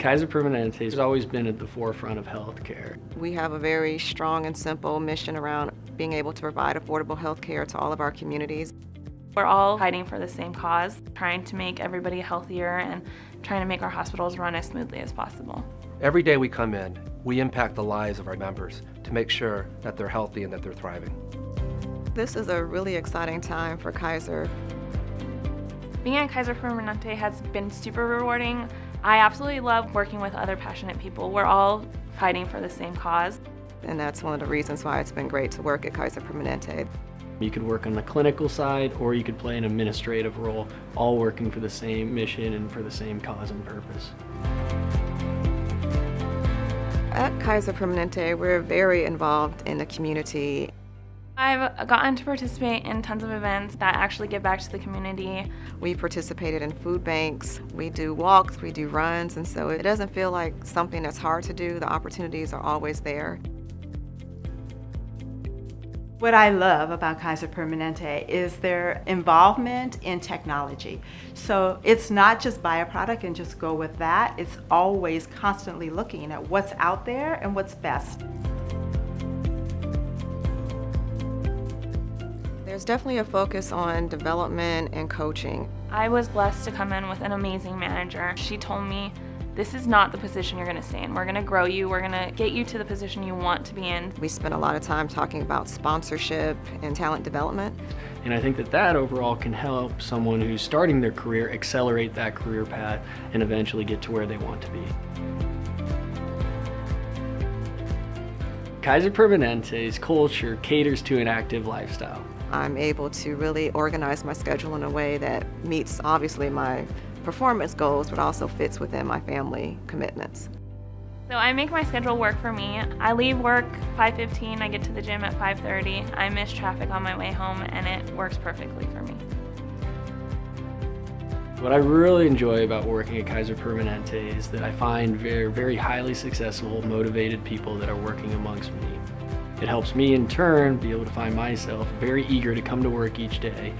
Kaiser Permanente has always been at the forefront of healthcare. We have a very strong and simple mission around being able to provide affordable healthcare to all of our communities. We're all fighting for the same cause, trying to make everybody healthier and trying to make our hospitals run as smoothly as possible. Every day we come in, we impact the lives of our members to make sure that they're healthy and that they're thriving. This is a really exciting time for Kaiser. Being at Kaiser Permanente has been super rewarding. I absolutely love working with other passionate people. We're all fighting for the same cause. And that's one of the reasons why it's been great to work at Kaiser Permanente. You could work on the clinical side or you could play an administrative role, all working for the same mission and for the same cause and purpose. At Kaiser Permanente, we're very involved in the community. I've gotten to participate in tons of events that actually give back to the community. We participated in food banks, we do walks, we do runs, and so it doesn't feel like something that's hard to do. The opportunities are always there. What I love about Kaiser Permanente is their involvement in technology. So it's not just buy a product and just go with that. It's always constantly looking at what's out there and what's best. There's definitely a focus on development and coaching. I was blessed to come in with an amazing manager. She told me, this is not the position you're gonna stay in. We're gonna grow you, we're gonna get you to the position you want to be in. We spent a lot of time talking about sponsorship and talent development. And I think that that overall can help someone who's starting their career accelerate that career path and eventually get to where they want to be. Kaiser Permanente's culture caters to an active lifestyle. I'm able to really organize my schedule in a way that meets obviously my performance goals, but also fits within my family commitments. So I make my schedule work for me. I leave work 5.15, I get to the gym at 5.30. I miss traffic on my way home and it works perfectly for me. What I really enjoy about working at Kaiser Permanente is that I find very, very highly successful, motivated people that are working amongst me. It helps me in turn be able to find myself very eager to come to work each day